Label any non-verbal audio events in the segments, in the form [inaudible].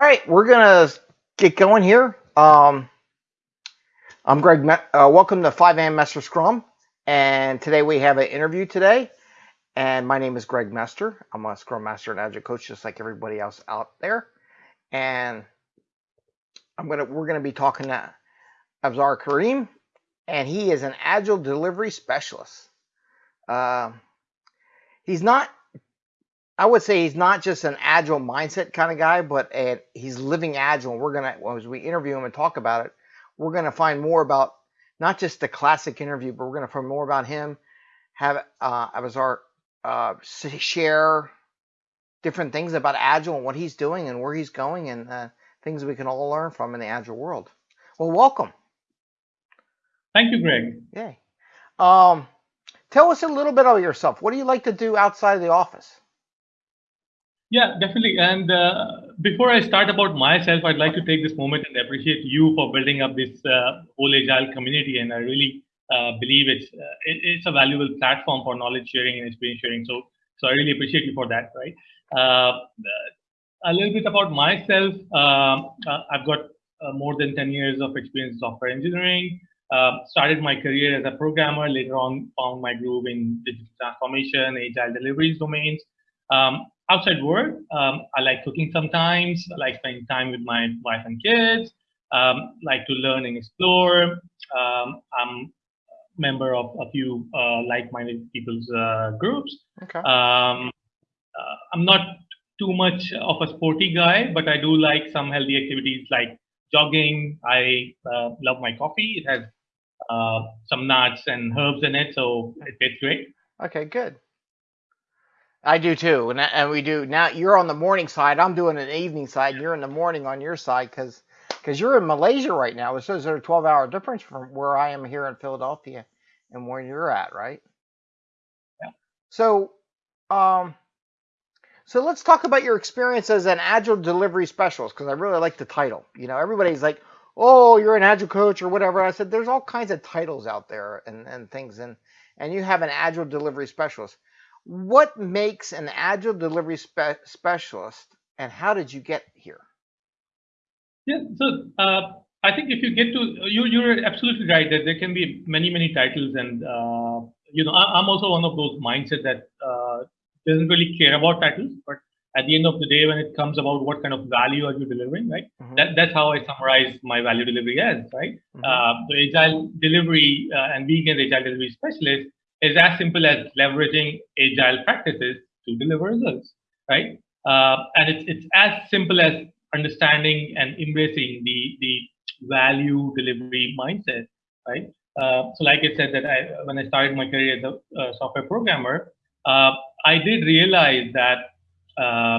All right, we're gonna get going here. Um, I'm Greg. Me- uh, welcome to 5 a.m. Master Scrum, and today we have an interview today. And my name is Greg Mester. I'm a Scrum Master and Agile Coach, just like everybody else out there. And I'm gonna we're gonna be talking to Abzar Karim, and he is an Agile delivery specialist. Uh, he's not I would say he's not just an agile mindset kind of guy, but a, he's living agile. And we're gonna, as we interview him and talk about it, we're gonna find more about not just the classic interview, but we're gonna find more about him. Have uh, Abzar uh, share different things about agile and what he's doing and where he's going and uh, things we can all learn from in the agile world. Well, welcome. Thank you, Greg. Yay. Um, tell us a little bit about yourself. What do you like to do outside of the office? Yeah, definitely. And uh, before I start about myself, I'd like to take this moment and appreciate you for building up this uh, whole agile community. And I really uh, believe it's uh, it, it's a valuable platform for knowledge sharing and experience sharing. So so I really appreciate you for that. Right. Uh, a little bit about myself. Um, uh, I've got more than 10 years of experience in software engineering. started my career as a programmer. Later on, found my groove in digital transformation, agile deliveries domains. Um, outside work, um, I like cooking sometimes. I like spending time with my wife and kids. Um, like to learn and explore. Um, I'm a member of a few uh, like-minded people's uh, groups. Okay. Um, uh, I'm not too much of a sporty guy, but I do like some healthy activities like jogging. I uh, love my coffee. It has uh, some nuts and herbs in it, so it tastes great. Okay, good. I do too, and and we do now. You're on the morning side. I'm doing an evening side. You're in the morning on your side because because you're in Malaysia right now. Says there's a 12 hour difference from where I am here in Philadelphia and where you're at, right? Yeah. So, um, so let's talk about your experience as an agile delivery specialist because I really like the title. You know, everybody's like, "Oh, you're an agile coach or whatever." I said, "There's all kinds of titles out there and and things, and and you have an agile delivery specialist." What makes an agile delivery spe specialist and how did you get here yeah so uh, i think if you get to you you're absolutely right that there can be many many titles and uh, you know I, am also one of those mindset that uh, doesn't really care about titles but at the end of the day when it comes about what kind of value are you delivering right mm -hmm. that, that's how i summarize my value delivery as right mm -hmm. the agile delivery uh, and being an agile delivery specialist is as simple as leveraging agile practices to deliver results, right? Uh, and it's, it's as simple as understanding and embracing the, the value delivery mindset, right? Uh, so like I said, that I, when I started my career as a software programmer, uh, I did realize that uh,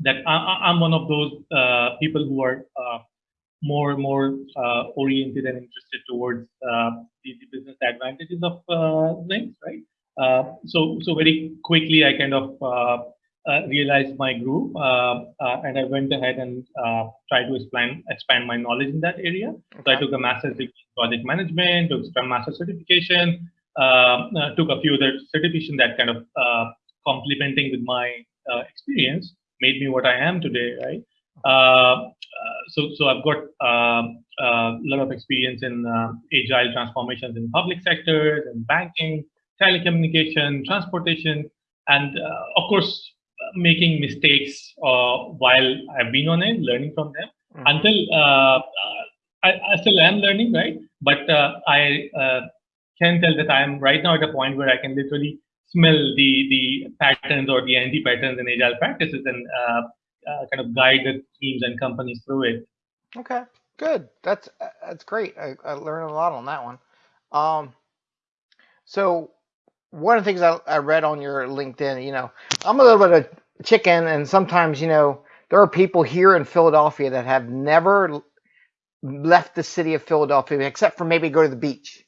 that I, am one of those uh, people who are more and more uh, oriented and interested towards uh, the, the, business advantages of uh, things, right? Uh, so so very quickly, I kind of uh, uh, realized my group, and I went ahead and tried to expand expand my knowledge in that area. Okay. So I took a master's degree in project management, took Scrum Master certification, took a few other certification that kind of complementing with my experience made me what I am today, right? Uh, so, so I've got um, a lot of experience in uh, agile transformations in public sectors, in banking, telecommunication, transportation, and uh, of course, making mistakes while I've been on it, learning from them. Mm -hmm. Until I, I, still am learning, right? But I can tell that I am right now at a point where I can literally smell the the patterns or the anti patterns in agile practices and uh, uh, kind of guide the teams and companies through it. Okay, good. That's that's great. I, I learned a lot on that one. Um, so one of the things I, I read on your LinkedIn, you know, I'm a little bit of chicken, and sometimes you know there are people here in Philadelphia that have never left the city of Philadelphia except for maybe go to the beach,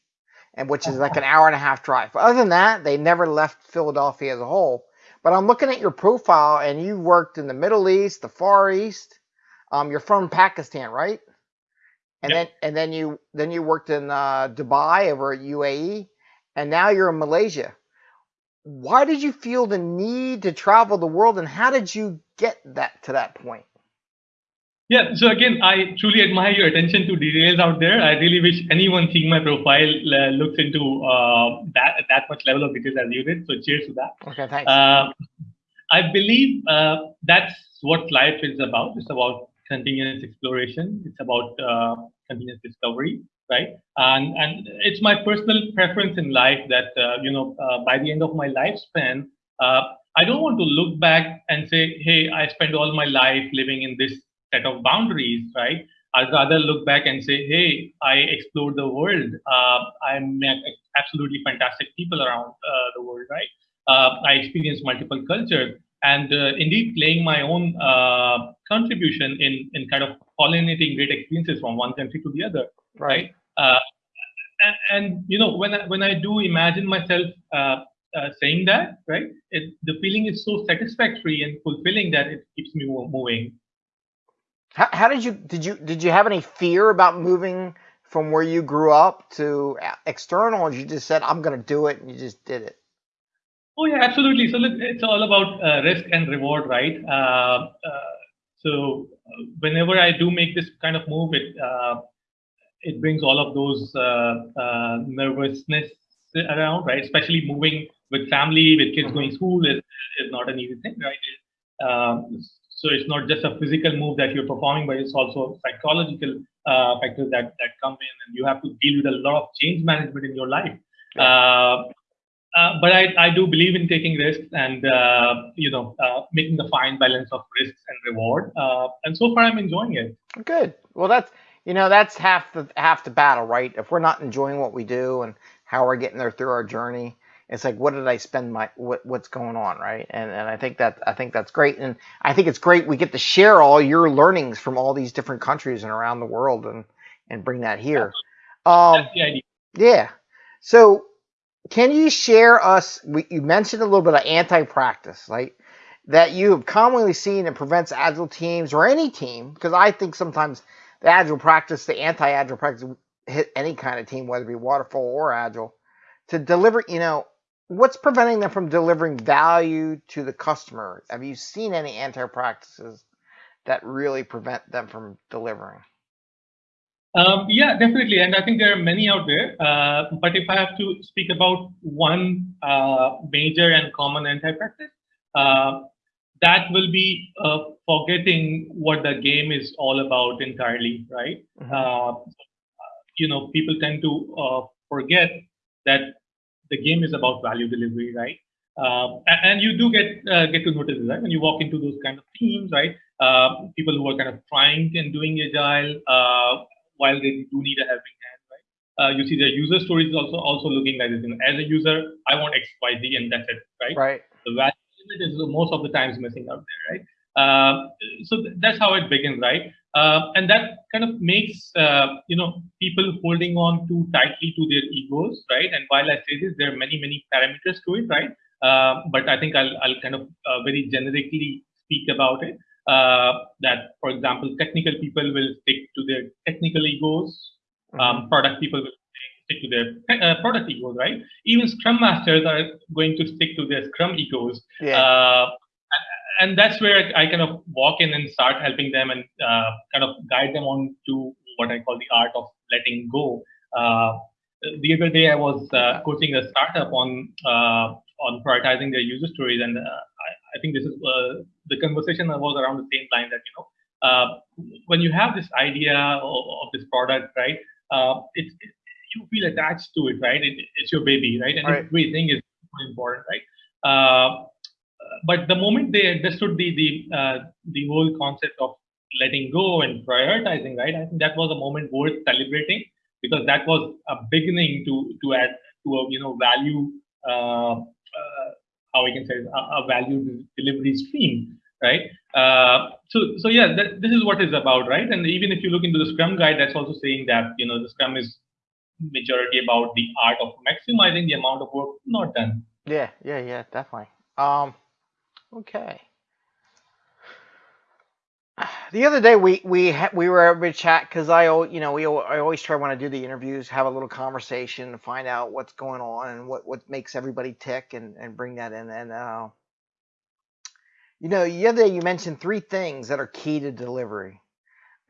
and which is like an [laughs] hour and a half drive. But other than that, they never left Philadelphia as a whole. But I'm looking at your profile, and you worked in the Middle East, the Far East. Um, you're from Pakistan, right? And yep. then and then you then you worked in uh, Dubai over at UAE, and now you're in Malaysia. Why did you feel the need to travel the world, and how did you get that to that point? Yeah, so again, I truly admire your attention to details out there. I really wish anyone seeing my profile uh, looks into uh, that that much level of details as you did. So cheers to that. Okay, thanks. Uh, I believe uh, that's what life is about. It's about continuous exploration. It's about uh, continuous discovery, right? And and it's my personal preference in life that uh, you know by the end of my lifespan, I don't want to look back and say, hey, I spent all my life living in this set of boundaries, right? I'd rather look back and say, hey, I explored the world. Uh, I met absolutely fantastic people around uh, the world, right? Uh, I experienced multiple cultures and uh, indeed playing my own uh, contribution in, in kind of pollinating great experiences from one country to the other, right? right? Uh, and, and, you know, when I, when I do imagine myself saying that, right, it, the feeling is so satisfactory and fulfilling that it keeps me moving. How, how did you did you did you have any fear about moving from where you grew up to external, and you just said I'm going to do it and you just did it? Oh yeah, absolutely. So look, it's all about uh, risk and reward, right? Uh, uh, so whenever I do make this kind of move, it uh, it brings all of those uh, uh, nervousness around, right? Especially moving with family, with kids mm-hmm. going to school is, is not an easy thing, right? Um, so it's not just a physical move that you're performing, but it's also psychological uh, factors that, that come in, and you have to deal with a lot of change management in your life. Uh, uh, but I, I do believe in taking risks and uh, you know uh, making the fine balance of risks and reward. Uh, and so far, I'm enjoying it. Good. Well, that's you know that's half the half the battle, right? If we're not enjoying what we do and how we're getting there through our journey, it's like what did I spend my what what's going on, right? And and I think that I think that's great, and I think it's great we get to share all your learnings from all these different countries and around the world, and and bring that here. Um, yeah. So can you share us? We, you mentioned a little bit of anti-practice, right? That you have commonly seen it prevents agile teams or any team, because I think sometimes the agile practice, the anti-agile practice, hit any kind of team, whether it be waterfall or agile, to deliver. You know, what's preventing them from delivering value to the customer? Have you seen any anti practices that really prevent them from delivering? Um, yeah, definitely. And I think there are many out there. Uh, but if I have to speak about one uh, major and common anti practice, uh, that will be uh, forgetting what the game is all about entirely, right? Mm-hmm. Uh, you know, people tend to uh, forget that the game is about value delivery, right? Uh, and you do get uh, get to notice right when you walk into those kind of teams, right? Uh, people who are kind of trying and doing agile uh, while they do need a helping hand, right? Uh, you see their user stories also also looking like this. You know, as a user, I want X, Y, Z, and that's it, right? Right. The value is most of the times missing out there, right? Uh, so th that's how it begins, right? Uh, and that kind of makes uh, you know people holding on too tightly to their egos, right? And while I say this, there are many many parameters to it, right? Uh, but I think I'll I'll kind of uh, very generically speak about it. Uh, that, for example, technical people will stick to their technical egos. Mm-hmm. Um, product people will stick to their uh, product egos, right? Even Scrum masters are going to stick to their Scrum egos. Yeah and that's where I kind of walk in and start helping them and uh, kind of guide them on to what I call the art of letting go. Uh, the other day, I was uh, coaching a startup on uh, on prioritizing their user stories, and uh, I, I, think this is uh, the conversation was around the same line that you know when you have this idea of, of this product, right? it's it, you feel attached to it, right? It, it's your baby, right? And right. everything is important, right? But the moment they understood the the uh, the whole concept of letting go and prioritizing, right? I think that was a moment worth celebrating because that was a beginning to to add to a you know value uh, uh, how we can say a, a, value delivery stream, right? Uh, so so yeah, that, this is what it's about, right? And even if you look into the Scrum guide, that's also saying that you know the Scrum is majority about the art of maximizing the amount of work not done. Yeah, yeah, yeah, definitely. Um, Okay. The other day we we we were able to chat because I you know we I always try when I do the interviews have a little conversation to find out what's going on and what what makes everybody tick and and bring that in and uh, you know the other day you mentioned three things that are key to delivery.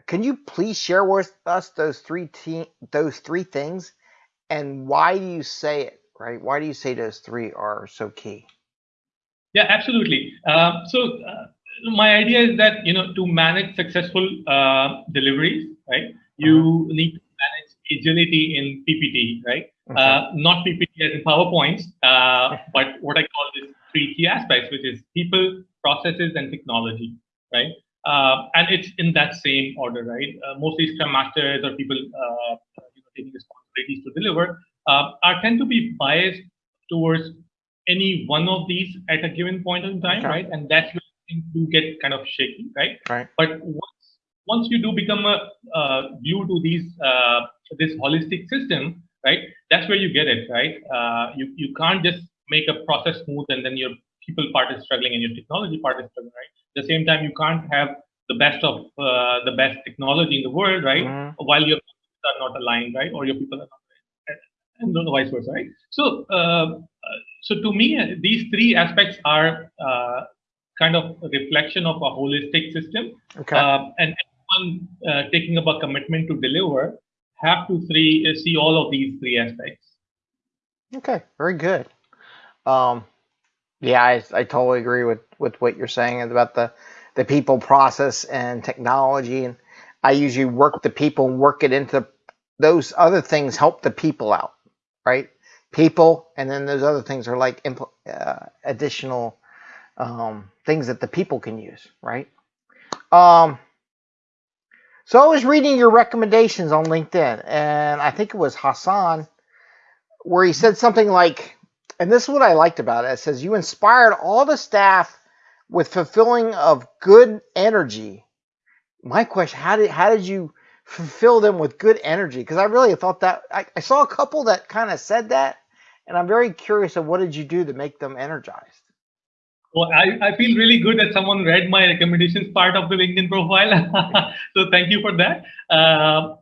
can you please share with us those three te- those three things and why do you say it right why do you say those three are so key yeah absolutely. Uh, so uh, my idea is that you know to manage successful uh, deliveries right you uh-huh. need to manage agility in ppt right? Uh, not ppt as in powerpoints uh, but what i call these three key aspects which is people processes and technology right? Uh, and it's in that same order, right? Uh, mostly Scrum Masters or people uh, you know, taking responsibilities to deliver uh, are tend to be biased towards any one of these at a given point in time, okay. right? And that's where things do get kind of shaky, right? Right. But once once you do become a uh, view to these uh, this holistic system, right? That's where you get it, right? you you can't just make a process smooth and then your people part is struggling and your technology part is struggling, right? At the same time, you can't have the best of uh, the best technology in the world, right? Mm. While your people are not aligned, right? Or your people are not, aligned, and vice versa, right? So, uh, so to me, these three aspects are uh, kind of a reflection of a holistic system. Okay. Uh, and anyone uh, taking up a commitment to deliver have to three uh, see all of these three aspects. Okay, very good. Um, yeah, I, I totally agree with, with what you're saying about the, the people process and technology. And I usually work the people and work it into those other things help the people out, right? People, and then those other things are like uh, additional um, things that the people can use, right? Um, so I was reading your recommendations on LinkedIn, and I think it was Hassan, where he said something like, and this is what I liked about it. It says you inspired all the staff with fulfilling of good energy. My question: How did how did you fulfill them with good energy? Because I really thought that I, I saw a couple that kind of said that, and I'm very curious of what did you do to make them energized. Well, I, I feel really good that someone read my recommendations part of the LinkedIn profile. [laughs] so thank you for that. Uh,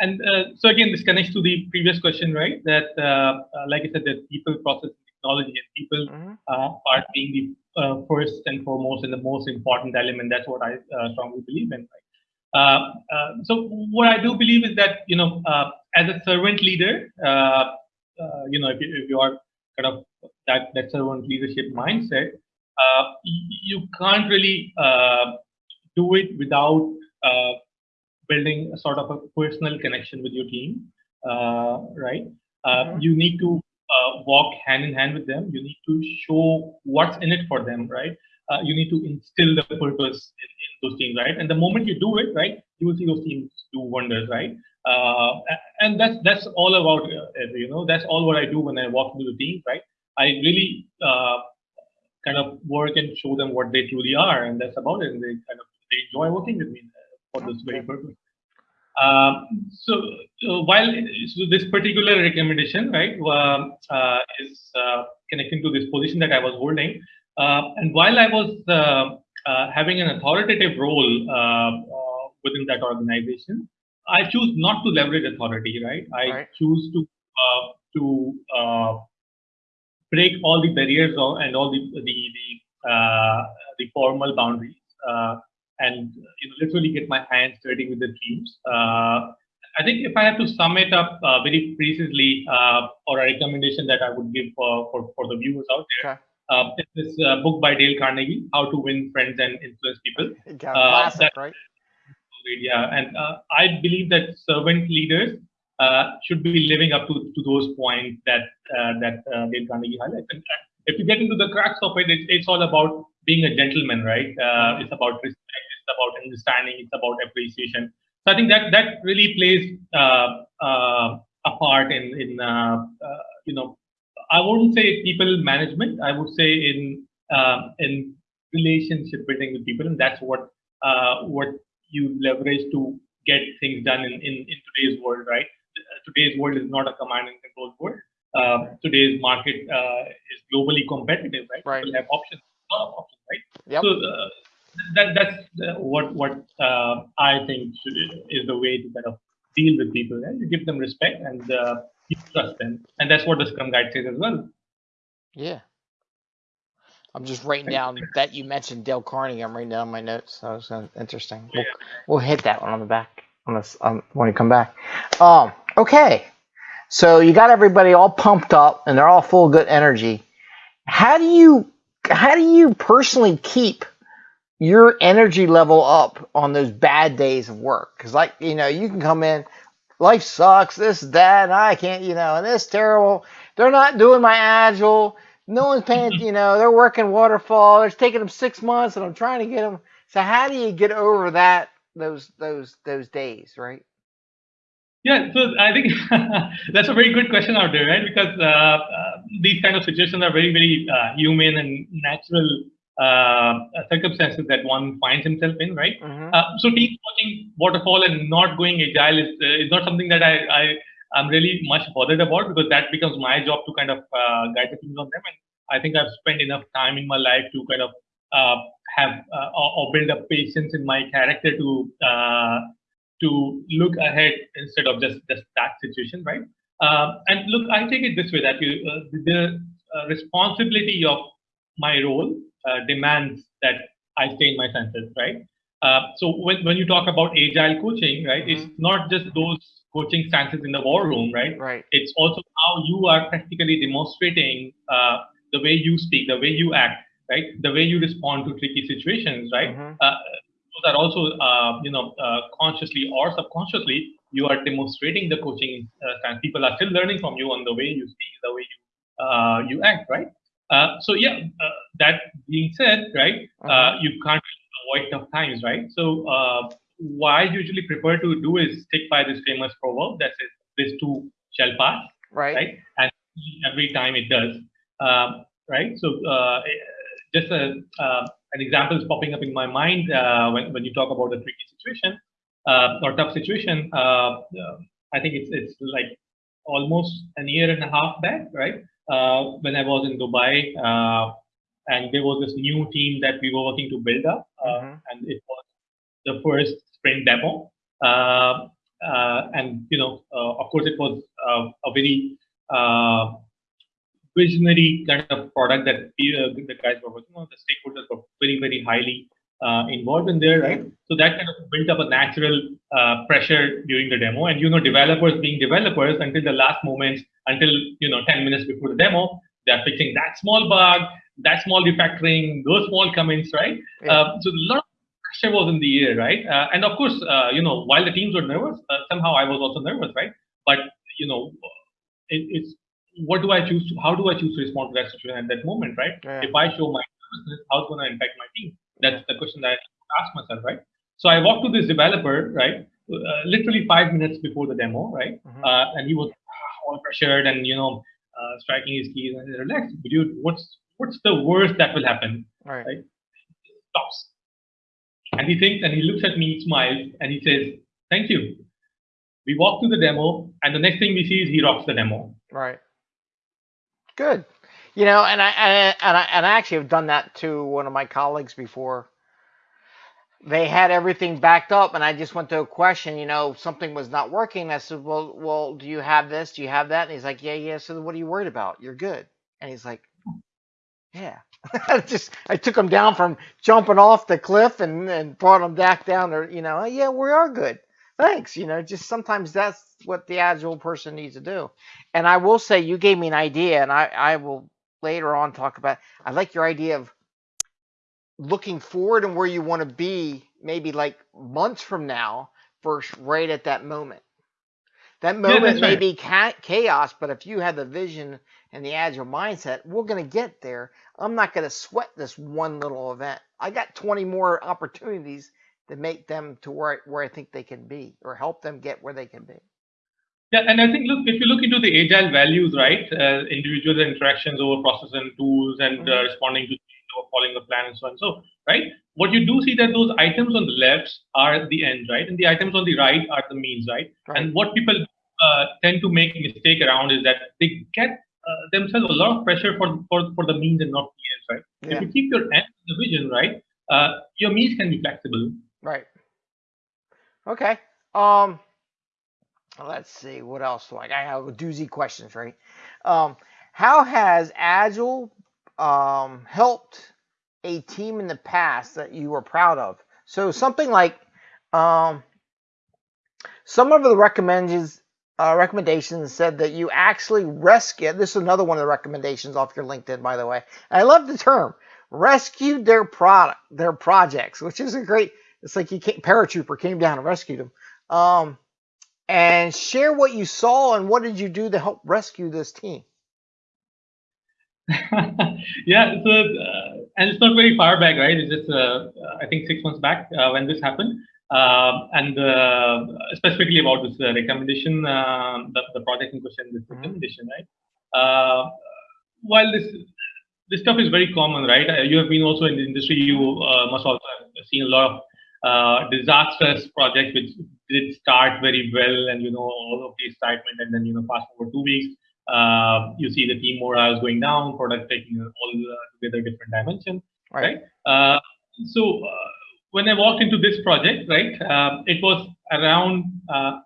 and uh, so again, this connects to the previous question, right? That, uh, uh like I said, that people, process, technology, and people. Uh, are being the uh, first and foremost and the most important element. That's what I strongly believe in. Right? so what I do believe is that you know, as a servant leader, you know, if you, if you are kind of that that servant leadership mindset, uh, you can't really uh, do it without uh, building a sort of a personal connection with your team, right? Mm-hmm. You need to walk hand in hand with them. You need to show what's in it for them, right? Uh, you need to instill the purpose in, in, those teams, right? And the moment you do it, right, you will see those teams do wonders, right? Uh, and that's that's all about uh, you know that's all what I do when I walk into the team, right? I really kind of work and show them what they truly are, and that's about it. And they kind of they enjoy working with me for this very purpose. Um, so uh, while so this particular recommendation, right, uh, uh, is uh, connecting to this position that I was holding, uh, and while I was uh, having an authoritative role within that organization, I choose not to leverage authority, right? I right. choose to to break all the barriers and all the the the, uh, the formal boundaries uh, and you know literally get my hands dirty with the teams. Uh, I think if I have to sum it up uh, very precisely, uh, or a recommendation that I would give for for, for the viewers out there, okay. Uh, it's this book by Dale Carnegie, How to Win Friends and Influence People. Yeah, classic, that, right? Yeah, and I believe that servant leaders uh, should be living up to, to those points that uh, that uh, Dale Carnegie highlights. And if you get into the cracks of it, it's, it's all about being a gentleman, right? Uh, it's about respect, it's about understanding, it's about appreciation. So I think that that really plays uh, uh, a part in in you know I wouldn't say people management. I would say in in relationship building with people, and that's what what you leverage to get things done in, in, in today's world, right? today's world is not a command and control world. Uh, today's market uh, is globally competitive, right? right? People have options, a lot of options, right? Yep. So uh, that that's uh, what what uh, I think is the way to kind of deal with people, right? You give them respect and uh, you trust them, and that's what the Scrum Guide says as well. Yeah. I'm just writing down that you mentioned Dale Carnegie. I'm writing down my notes. That was uh, interesting. We'll, we'll hit that one on the back on this um, when you come back. Um, okay, so you got everybody all pumped up and they're all full of good energy. How do you how do you personally keep your energy level up on those bad days of work? Because like you know, you can come in, life sucks, this that, and I can't, you know, and this terrible. They're not doing my agile no one's paying, [laughs] you know, they're working waterfall. It's taking them six months, and I'm trying to get them. So how do you get over that those those those days, right? Yeah, so I think [laughs] that's a very good question out there, right? Because uh, uh, these kind of situations are very, very uh, human and natural uh, circumstances that one finds himself in, right? Mm-hmm. Uh, so team watching waterfall and not going agile is, uh, is not something that I, I I'm really much bothered about because that becomes my job to kind of uh, guide the teams on them. And I think I've spent enough time in my life to kind of uh, have uh, or build up patience in my character to uh, to look ahead instead of just just that situation, right? Uh, and look, I take it this way that you, uh, the responsibility of my role demands that I stay in my senses, right? so when, when you talk about agile coaching, right, mm-hmm. it's not just those coaching stances in the war room, right? Right. It's also how you are practically demonstrating uh, the way you speak, the way you act, right? The way you respond to tricky situations, right? Mm-hmm. Uh, those are also, uh, you know, uh, consciously or subconsciously, you are demonstrating the coaching uh, stance. People are still learning from you on the way you speak, the way you uh, you act, right? so yeah, that being said, right, mm-hmm. you can't avoid tough times, right? So what I usually prefer to do is stick by this famous proverb that says this too shall pass. Right. Right. And every time it does. Um, right. So uh, just a, uh, an example is popping up in my mind uh, when, when you talk about a tricky situation uh, or tough situation. Uh, I think it's it's like almost an year and a half back, right? Uh, when I was in Dubai, and there was this new team that we were working to build up, mm-hmm. and it was the first sprint demo. Uh, uh, and, you know, uh, of course, it was a very visionary kind of product that the guys were working on. The stakeholders were very, very highly uh, involved in there, right? So that kind of built up a natural uh, pressure during the demo. And you know, developers being developers until the last moment, until you know, 10 minutes before the demo, they're fixing that small bug, that small refactoring, those small comments, right? Yeah. Uh, so a lot of pressure was in the air, right? Uh, and of course, uh, you know, while the teams were nervous, uh, somehow I was also nervous, right? But you know, it, it's what do I choose? To, how do I choose to respond to that situation at that moment, right? Yeah. If I show my nervousness, how's going to impact my team? That's the question that I ask myself, right? So I walked to this developer, right? Uh, literally five minutes before the demo, right? Mm-hmm. Uh, and he was all pressured and you know uh, striking his keys and relaxed. Dude, what's what's the worst that will happen? Right. right? Stops. And he thinks and he looks at me, smiles, and he says, Thank you. We walk through the demo, and the next thing we see is he rocks the demo. Right. Good. You know, and I and I, and I actually have done that to one of my colleagues before. They had everything backed up, and I just went to a question. You know, something was not working. I said, "Well, well, do you have this? Do you have that?" And he's like, "Yeah, yeah." So what are you worried about? You're good. And he's like, "Yeah." [laughs] I just I took them down from jumping off the cliff and and brought them back down there. You know, yeah, we are good. Thanks. You know, just sometimes that's what the agile person needs to do. And I will say, you gave me an idea, and I I will later on talk about. I like your idea of looking forward and where you want to be, maybe like months from now, versus right at that moment. That moment yeah, may right. be chaos, but if you have the vision and the agile mindset, we're going to get there. I'm not going to sweat this one little event. I got 20 more opportunities to make them to where where I think they can be, or help them get where they can be. Yeah, and I think look if you look into the agile values, right? Uh, individual interactions over process and tools, and uh, mm-hmm. uh, responding to change or following the plan, and so on. So, right, what you do see that those items on the left are the end, right, and the items on the right are the means, right? right. And what people uh, tend to make mistake around is that they get uh, themselves a lot of pressure for, for, for the means and not the ends, right? Yeah. If you keep your end the vision, right, uh, your means can be flexible. Right. Okay. Um, let's see what else. Like I have doozy questions, right? Um, how has Agile um, helped a team in the past that you were proud of? So something like um, some of the recommendations uh, recommendations said that you actually rescue. This is another one of the recommendations off your LinkedIn, by the way. I love the term rescued their product, their projects, which is a great. It's like you came, paratrooper came down and rescued them. Um, and share what you saw and what did you do to help rescue this team. [laughs] yeah, so uh, and it's not very far back, right? It's just uh, I think six months back uh, when this happened. Uh, and uh, specifically about this uh, recommendation, the, the project in question, this mm-hmm. recommendation, right? while this this stuff is very common, right? you have been also in the industry. You must also have seen a lot of uh, disastrous projects which did start very well and you know all of the excitement and then you know fast forward two weeks uh, you see the team morale going down product taking all together different dimensions right, right? so when I walked into this project, right, uh, it was around uh,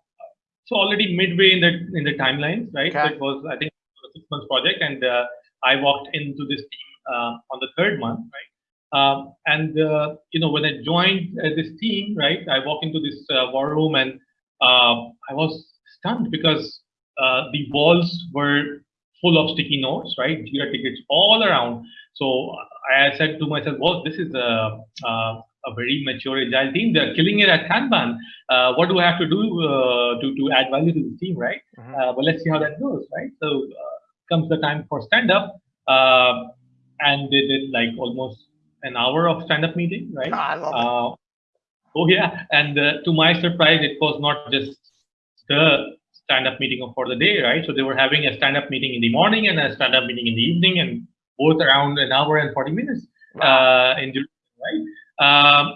so already midway in the in the timelines, right? Okay. So it was I think a six months project, and uh, I walked into this team uh, on the third month, right? Um, and uh, you know when I joined uh, this team, right, I walked into this war room and I was stunned because the walls were full of sticky notes, right? Jira tickets all around. So I said to myself, well, this is a, a a very mature agile team. They're killing it at Kanban. Uh, what do I have to do uh, to, to add value to the team, right? Mm-hmm. Uh, well, let's see how that goes, right? So uh, comes the time for stand up, uh, and they did like almost an hour of stand up meeting, right? I love it. Uh, oh yeah, and to my surprise, it was not just the stand up meeting for the day, right? So they were having a stand up meeting in the morning and a stand up meeting in the evening, and both around an hour and 40 minutes wow. in right? Um,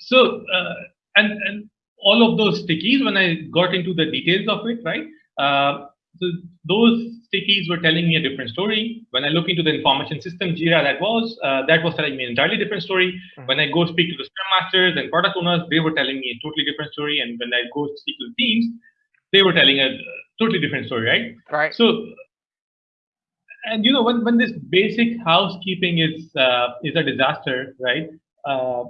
so, uh, and, and all of those stickies, when I got into the details of it, right? Uh, so those stickies were telling me a different story. When I look into the information system, Jira, that was uh, that was telling me an entirely different story. Mm-hmm. When I go speak to the Scrum Masters and product owners, they were telling me a totally different story. And when I go speak to the teams, they were telling a totally different story, right? Right. So, and you know, when when this basic housekeeping is uh, is a disaster, right? Uh,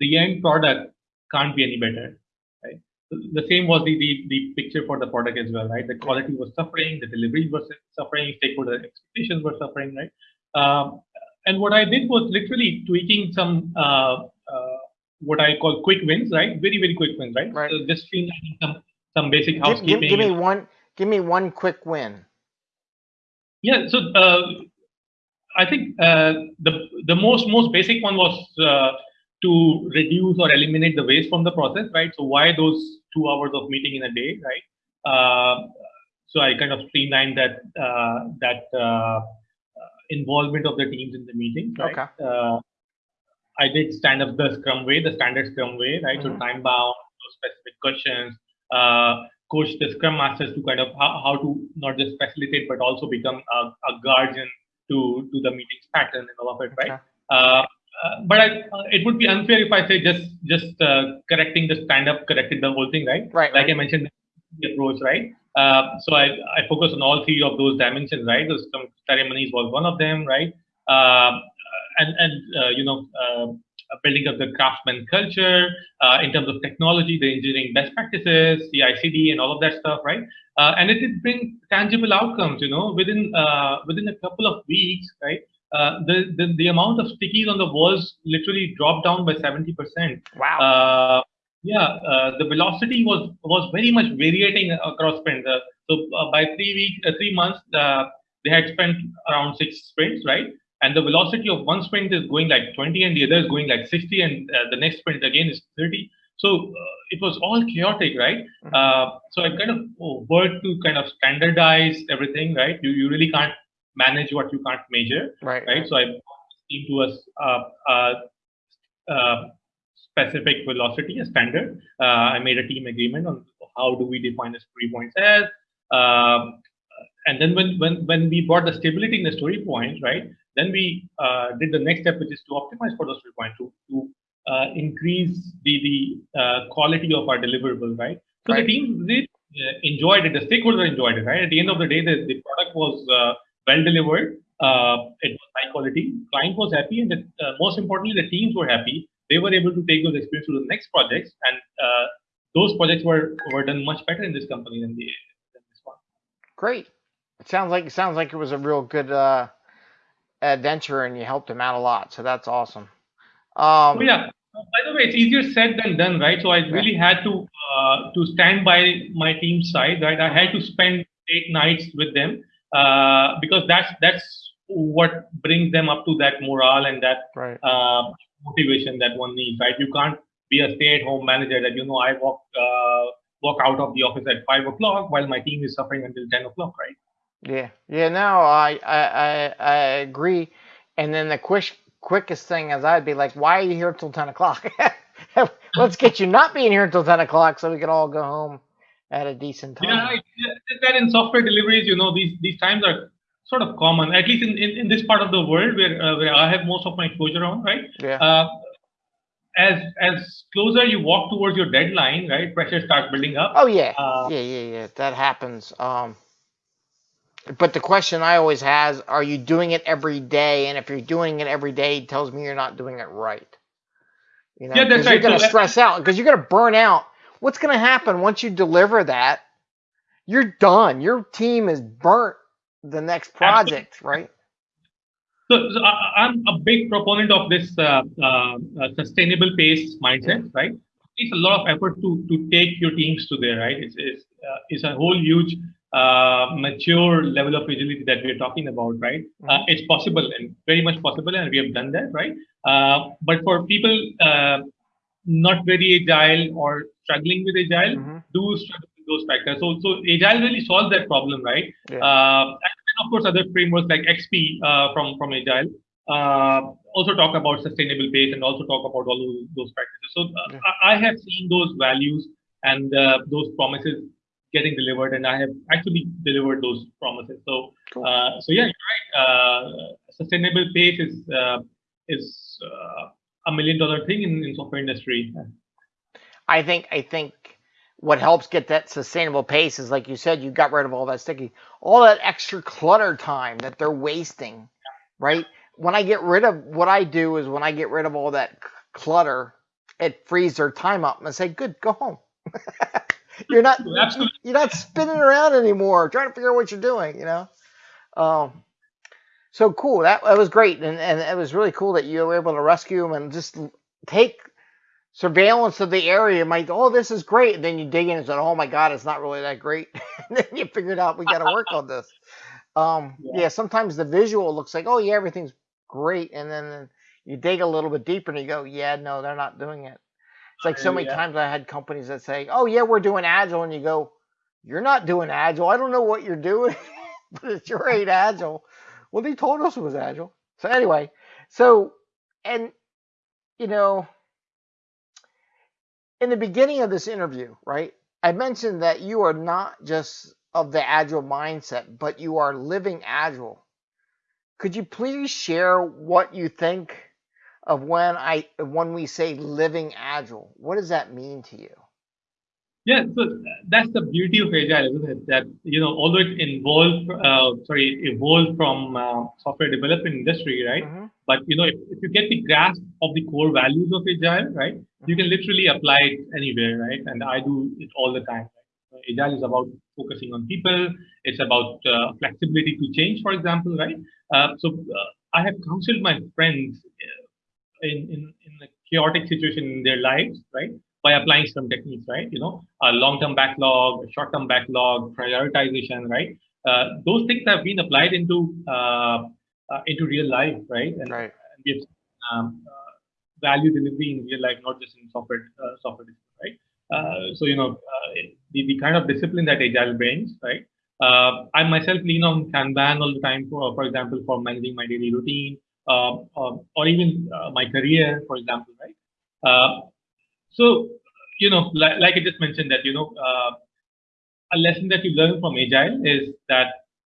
the end product can't be any better, right? The same was the, the, the picture for the product as well, right? The quality was suffering, the delivery was suffering, stakeholder expectations were suffering, right? Um, and what I did was literally tweaking some uh, uh, what I call quick wins, right? Very very quick wins, right? Right. So just streamlining some some basic housekeeping. Give, give, give, me one. Give me one quick win. Yeah. So uh, I think uh, the the most most basic one was uh, to reduce or eliminate the waste from the process, right? So why those two hours of meeting in a day, right? Uh, so I kind of streamlined that uh, that uh, involvement of the teams in the meeting, right? Okay. Uh, I did stand up the Scrum way, the standard Scrum way, right? Mm -hmm. So time bound, specific questions, coach the Scrum masters to kind of how, how to not just facilitate but also become a, a guardian to to the meetings pattern and all of it, right? Uh, uh, but I, uh, it would be unfair if I say just just uh, correcting the stand up corrected the whole thing, right? Right. Like right. I mentioned, the approach, right? Uh, so I I focus on all three of those dimensions, right? Those ceremonies was one of them, right? Uh, and and you know building up the craftsman culture uh, in terms of technology, the engineering best practices, the CI/CD, and all of that stuff, right? Uh, and it did bring tangible outcomes. You know, within uh, within a couple of weeks, right? Uh, the, the the amount of stickies on the walls literally dropped down by seventy percent. Wow. Uh, yeah, uh, the velocity was was very much varying across sprints. so by three weeks, three months, they had spent around six sprints, right? And the velocity of one sprint is going like 20 and the other is going like 60 and uh, the next sprint again is 30 so uh, it was all chaotic right? Mm-hmm. uh, so i kind of worked to kind of standardize everything right? You, you really can't manage what you can't measure right. right? So i came to a, a, a specific velocity a standard. Uh, i made a team agreement on how do we define a story points as um, and then when when when we brought the stability in the story point right then we uh, did the next step, which is to optimize for those three to, to uh, increase the, the uh, quality of our deliverable, right? So right. the team uh, enjoyed it, the stakeholder enjoyed it, right? At the end of the day, the, the product was uh, well delivered Uh, it was high quality. Client was happy, and the, uh, most importantly, the teams were happy. They were able to take those experiences to the next projects, and uh, those projects were were done much better in this company than, the, than this one. Great. It sounds like it sounds like it was a real good uh, adventure, and you helped them out a lot. So that's awesome. Um, oh, yeah. By the way, it's easier said than done, right? So I really had to uh, to stand by my team's side, right? I had to spend eight nights with them uh, because that's that's what brings them up to that morale and that right. uh, motivation that one needs, right? You can't be a stay-at-home manager that you know I walk uh, walk out of the office at five o'clock while my team is suffering until ten o'clock, right? Yeah, yeah. No, I I I, I agree. And then the quick quickest thing is I'd be like, why are you here till ten o'clock? [laughs] Let's get you not being here until ten o'clock so we can all go home at a decent time. Yeah, that in software deliveries, you know, these these times are sort of common, at least in, in, in this part of the world where uh, where I have most of my exposure on, right? Yeah. Uh, as as closer you walk towards your deadline, right, pressure starts building up. Oh yeah, uh, yeah, yeah, yeah. That happens. Um, but the question I always has: Are you doing it every day? And if you're doing it every day, it tells me you're not doing it right. You know, yeah, that's right. You're gonna so stress out because you're gonna burn out what's going to happen once you deliver that? You're done. Your team is burnt the next project, Absolutely. right? So, so, I'm a big proponent of this uh, uh, sustainable pace mindset, right? It's a lot of effort to to take your teams to there, right? It's it's, uh, it's a whole huge uh, mature level of agility that we're talking about, right? Mm-hmm. Uh, it's possible and very much possible, and we have done that, right? Uh, but for people not very agile or struggling with agile mm-hmm. do struggle with those factors. So, so agile really solves that problem, right? Yeah. Uh, and of course, other frameworks like XP uh, from from agile uh, also talk about sustainable pace and also talk about all those, those practices. So, uh, yeah. I, I, have seen those values and uh, those promises getting delivered, and I have actually delivered those promises. So, cool. Uh, so yeah, you're right. sustainable pace is uh, is a million dollar thing in, in software industry. I think I think what helps get that sustainable pace is like you said, you got rid of all that sticky, all that extra clutter time that they're wasting, right? When I get rid of what I do is when I get rid of all that clutter, it frees their time up and I say, "Good, go home." [laughs] you're not [laughs] Absolutely. you're not spinning around anymore, trying to figure out what you're doing. You know. Um, so cool. That, that was great, and and it was really cool that you were able to rescue him and just take surveillance of the area. Might oh this is great, and then you dig in and said oh my god it's not really that great. [laughs] and then you figured out we got to work on this. Um, yeah. yeah. sometimes the visual looks like oh yeah everything's great, and then you dig a little bit deeper and you go yeah no they're not doing it. It's like so oh, many yeah. times I had companies that say oh yeah we're doing agile, and you go you're not doing agile. I don't know what you're doing, [laughs] but it's your ain't agile. Well, they told us it was agile. So anyway, so and you know, in the beginning of this interview, right? I mentioned that you are not just of the agile mindset, but you are living agile. Could you please share what you think of when I when we say living agile? What does that mean to you? Yeah, so that's the beauty of agile, isn't it? That you know, although it involved, uh, sorry, evolved from uh, software development industry, right? Mm-hmm. But you know, if, if, you get the grasp of the core values of agile, right, mm-hmm. you can literally apply it anywhere, right? And I do it all the time. Right? Agile is about focusing on people. It's about uh, flexibility to change, for example, right? Uh, so uh, I have counseled my friends uh, in in in a chaotic situation in their lives, right? by applying some techniques, right? You know, a long-term backlog, short-term backlog, prioritization, right? Uh, those things have been applied into uh, uh, into real life, right? And, right. and we have um, uh, value delivery in real life, not just in software uh, software, right? Uh, so you know, the, the kind of discipline that agile brings, right? I myself lean on Kanban all the time, for for example, for managing my daily routine, or even my career, for example, right? So, you know, like, like I just mentioned that, you know, uh, a lesson that you learn from Agile is that,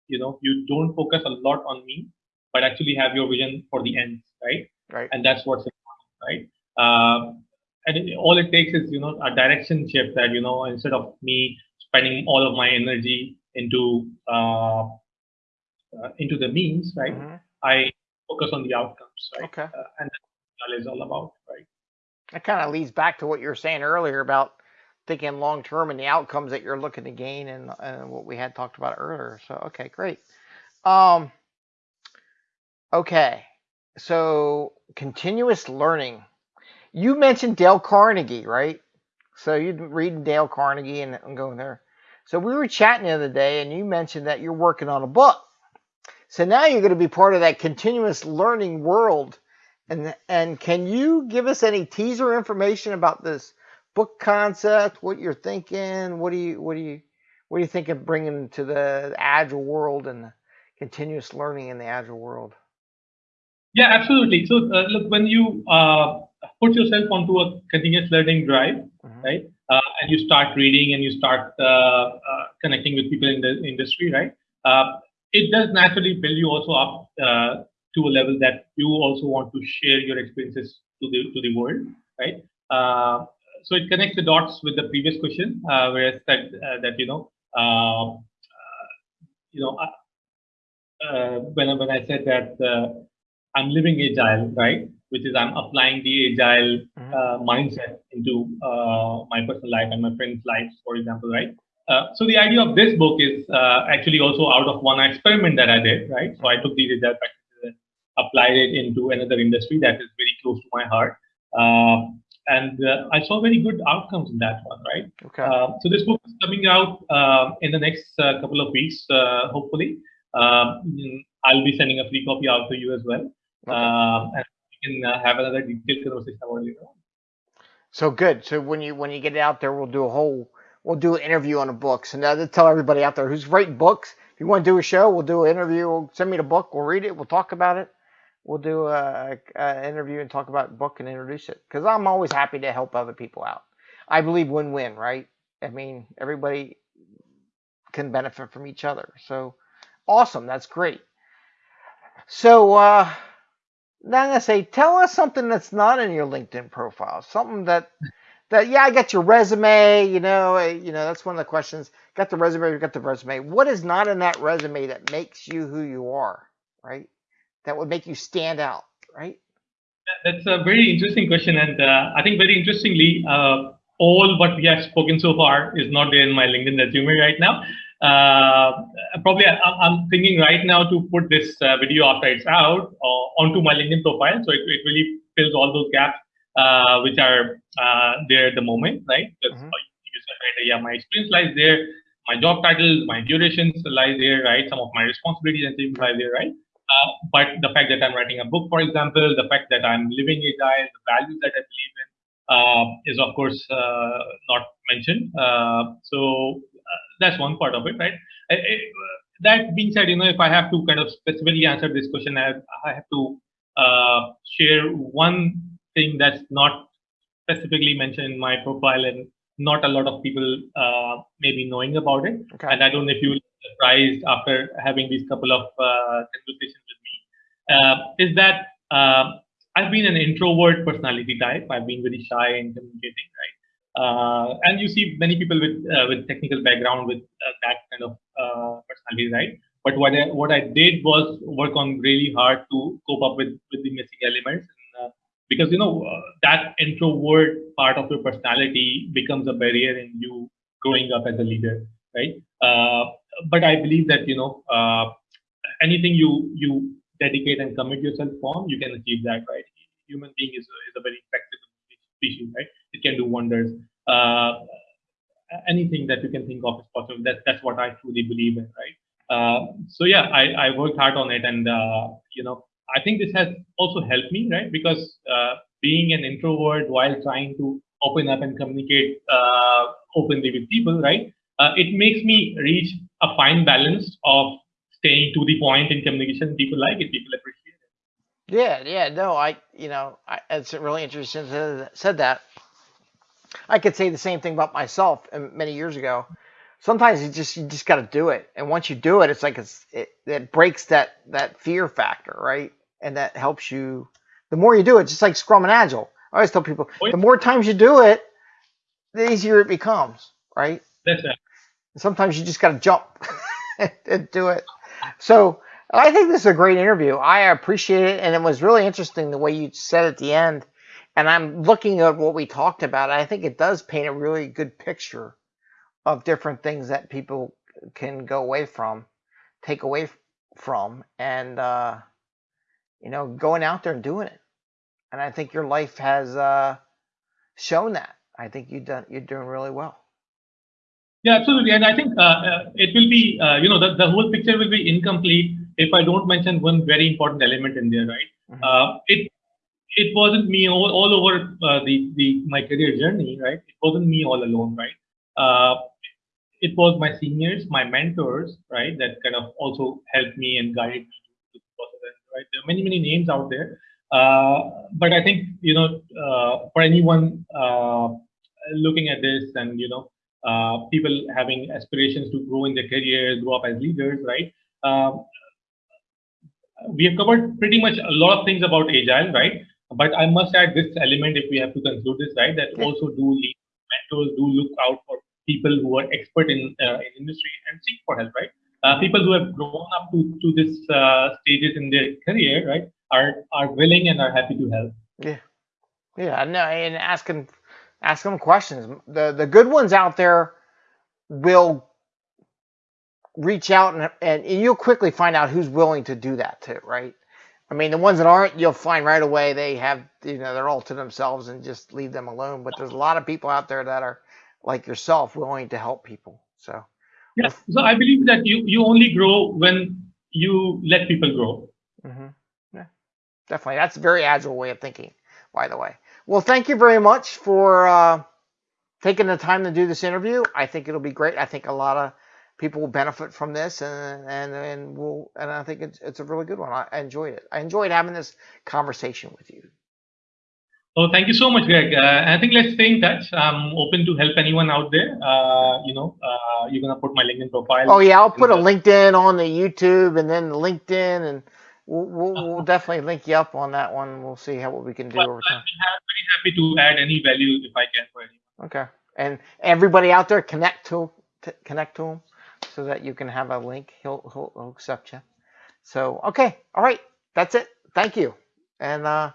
you know, you don't focus a lot on me, but actually have your vision for the ends, right? Right. And that's what's important, right? Uh, and it, all it takes is, you know, a direction shift that, you know, instead of me spending all of my energy into uh, uh, into the means, right? Mhm. I focus on the outcomes, right? Okay. Uh, and that's what is all about, right? That kind of leads back to what you were saying earlier about thinking long term and the outcomes that you're looking to gain and, and what we had talked about earlier. So okay, great. Um okay. So continuous learning. You mentioned Dale Carnegie, right? So you're reading Dale Carnegie and, and going there. So we were chatting the other day and you mentioned that you're working on a book. So now you're going to be part of that continuous learning world. And and can you give us any teaser information about this book concept? What you're thinking? What do you what do you what do you think of bringing to the agile world and continuous learning in the agile world? Yeah, absolutely. So uh, look, when you uh, put yourself onto a continuous learning drive, Mhm. right, uh, and you start reading and you start uh, uh, connecting with people in the industry, right, uh, it does naturally build you also up uh, to a level that you also want to share your experiences to the to the world, right? Uh, so it connects the dots with the previous question, uh, where I said uh, that you know, uh, uh, you know, uh, uh, when I- when I said that uh, I'm living agile, right? Which is I'm applying the agile Mhm. uh, mindset into uh, my personal life and my friends' lives, for example, right? Uh, so the idea of this book is uh, actually also out of one experiment that I did, right? So I took these agile practices and applied it into another industry that is very close to my heart, uh, and uh, I saw very good outcomes in that one, right? Okay. Uh, so this book is coming out uh, in the next uh, couple of weeks, uh, hopefully. Um, I'll be sending a free copy out to you as well, Okay. um, and we can uh, have another detailed conversation about it later on. So good. So when you when you get it out there, we'll do a whole we'll do an interview on the books. And now to tell everybody out there who's writing books, if you want to do a show, we'll do an interview. We'll send me the book. We'll read it. We'll talk about it. We'll do a, interview and talk about the book and introduce it. Because I'm always happy to help other people out. I believe win-win, right? I mean, everybody can benefit from each other. So awesome. That's great. So uh, now I'm gonna say, tell us something that's not in your LinkedIn profile. Something that that yeah, I got your resume. You know, you know that's one of the questions. Got the resume, got the resume. What is not in that resume that makes you who you are, right? That would make you stand out, right? That's a very interesting question, and uh, I think very interestingly, uh, all what we have spoken so far is not there in my LinkedIn resume right now. Uh, probably I, I'm thinking right now to put this uh, video after it's out uh, onto my LinkedIn profile, so it, it really fills all those gaps uh, which are uh, there at the moment, right? Because Mhm. you said, right, yeah, my experience lies there, my job titles, my durations lie there, right? Some of my responsibilities and things lie there, right? Uh, but the fact that I'm writing a book, for example, the fact that I'm living agile, the values that I believe in, uh, is of course uh, not mentioned. Uh, so uh, that's one part of it, right? I- I- that being said, you know, if I have to kind of specifically answer this question, I have, I have to uh, share one thing that's not specifically mentioned in my profile and not a lot of people uh, may be knowing about it. Okay. And I don't know if you'll be surprised after having these couple of uh, conversations with me, uh, is that uh, I've been an introvert personality type. I've been very shy in communicating, right? Uh, and you see many people with uh, with technical background with uh, that kind of uh, personality, right? But what I, what I did was work on really hard to cope up with with the missing elements, because you know uh, that introvert part of your personality becomes a barrier in you growing up as a leader, right? Uh, but I believe that you know uh, anything you you dedicate and commit yourself on, you can achieve that, right? Human being is a, is a very flexible species, right? It can do wonders. Uh, anything that you can think of is possible. That, that's what I truly believe in, right? Uh, so yeah, I, I worked hard on it, and uh, you know, I think this has also helped me, right? Because uh, being an introvert while trying to open up and communicate uh, openly with people, right? Uh, it makes me reach a fine balance of staying to the point in communication. People like it, people appreciate it. Yeah, yeah, no, I, you know, I, it's really interesting to said that. I could say the same thing about myself um, many years ago. Sometimes you just you just got to do it, and once you do it, it's like it's it, it breaks that that fear factor, right? And that helps you. The more you do it, just like Scrum and Agile. I always tell people, the more times you do it, the easier it becomes, right? That's right. Sometimes you just got to jump [laughs] and do it. So, I think this is a great interview. I appreciate it, and it was really interesting the way you said at the end. And I'm looking at what we talked about. I think it does paint a really good picture of different things that people can go away from, take away from, and uh, you know, going out there and doing it. And I think your life has uh, shown that. I think you done you're doing really well. Yeah, absolutely. And I think uh, uh, it will be, uh, you know, the, the whole picture will be incomplete if I don't mention one very important element in there, right? Mm -hmm. it it wasn't me all, all over uh, the the my career journey, right? It wasn't me all alone, right? Uh, it was my seniors, my mentors, right, that kind of also helped me and guided me to the process, right? There are many many names out there, uh, but I think you know for anyone looking at this and you know uh, people having aspirations to grow in their careers, grow up as leaders, right? Uh, we have covered pretty much a lot of things about agile, right? But I must add this element if we have to conclude this, right? That also do lead mentors, do look out for people who are expert in, uh, in industry and seek for help, right? Uh, people who have grown up to, to this uh, stages in their career, right, are are willing and are happy to help. Yeah, yeah, no, and asking ask them questions. The the good ones out there will reach out and, and you'll quickly find out who's willing to do that too, right? I mean, the ones that aren't, you'll find right away they have, you know, they're all to themselves and just leave them alone. But there's a lot of people out there that are like yourself, willing to help people. So, yeah. So I believe that you you only grow when you let people grow. Mm-hmm. Yeah, definitely. That's a very agile way of thinking, by the way. Well, thank you very much for uh, taking the time to do this interview. I think it'll be great. I think a lot of people will benefit from this, and and and will and I think it's it's a really good one. I, I enjoyed it. I enjoyed having this conversation with you. Oh, thank you so much, Greg. Uh, I think let's stay in touch. I'm open to help anyone out there. Uh, you know, uh, you're gonna put my LinkedIn profile. Oh yeah, I'll put a LinkedIn on the YouTube and then LinkedIn and We'll, we'll, we'll, [laughs] definitely link you up on that one. We'll see how what we can do well, over time. I'm very happy to add any value if I can for anyone. Okay, and everybody out there, connect to connect to him so that you can have a link. He'll, he'll, he'll accept you. So okay, all right, that's it. Thank you, and uh,